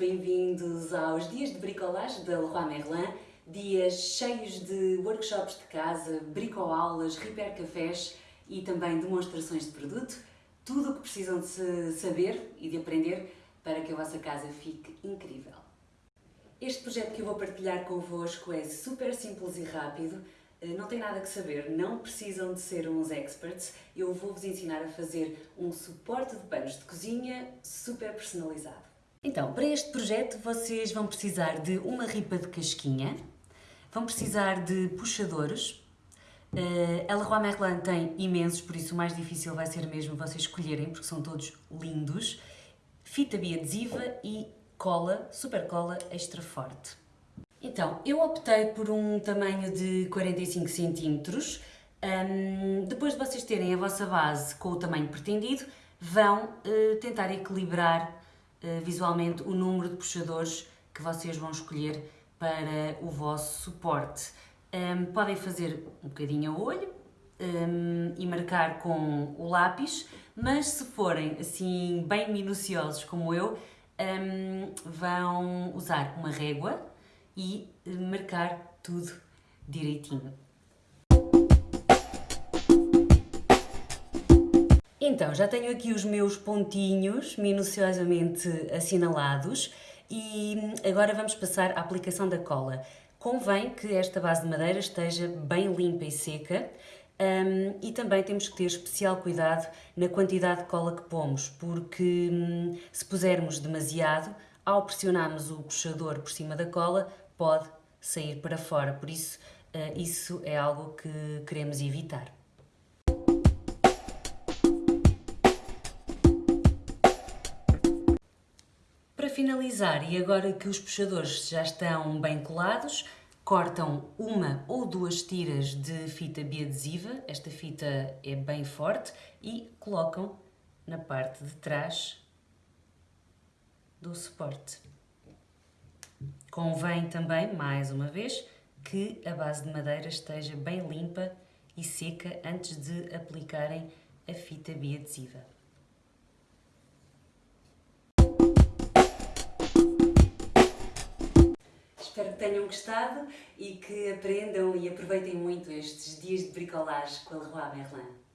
bem-vindos aos dias de bricolagem da Leroy Merlin, dias cheios de workshops de casa, bricoaulas, repair cafés e também demonstrações de produto, tudo o que precisam de saber e de aprender para que a vossa casa fique incrível. Este projeto que eu vou partilhar convosco é super simples e rápido, eh, não tem nada que saber, não precisam de ser uns experts, eu vou-vos ensinar a fazer um suporte de panos de cozinha super personalizado. Então, para este projeto vocês vão precisar de uma ripa de casquinha, vão precisar de puxadores, uh, a Leroy Merlin tem imensos, por isso o mais difícil vai ser mesmo vocês escolherem, porque são todos lindos, fita biadesiva e cola, super cola extra forte. Então, eu optei por um tamanho de 45 cm, um, depois de vocês terem a vossa base com o tamanho pretendido, vão uh, tentar equilibrar visualmente o número de puxadores que vocês vão escolher para o vosso suporte. Podem fazer um bocadinho a olho e marcar com o lápis, mas se forem assim bem minuciosos como eu, vão usar uma régua e eh, marcar tudo direitinho. Então, já tenho aqui os meus pontinhos minuciosamente assinalados e agora vamos passar à aplicação da cola. Convém que esta base de madeira esteja bem limpa e seca um, e também temos que ter especial cuidado na quantidade de cola que pomos, porque um, se pusermos demasiado, ao pressionarmos o puxador por cima da cola, pode sair para fora. Por isso, uh, isso é algo que queremos evitar. Finalizar, e agora que os puxadores já estão bem colados, cortam uma ou duas tiras de fita biadesiva, esta fita é bem forte, e colocam na parte de trás do suporte. Convém também, mais uma vez, que a base de madeira esteja bem limpa e seca antes de aplicarem a fita biadesiva. Tenham gostado e que aprendam e aproveitem muito estes dias de bricolagem com a Leroy Merlin.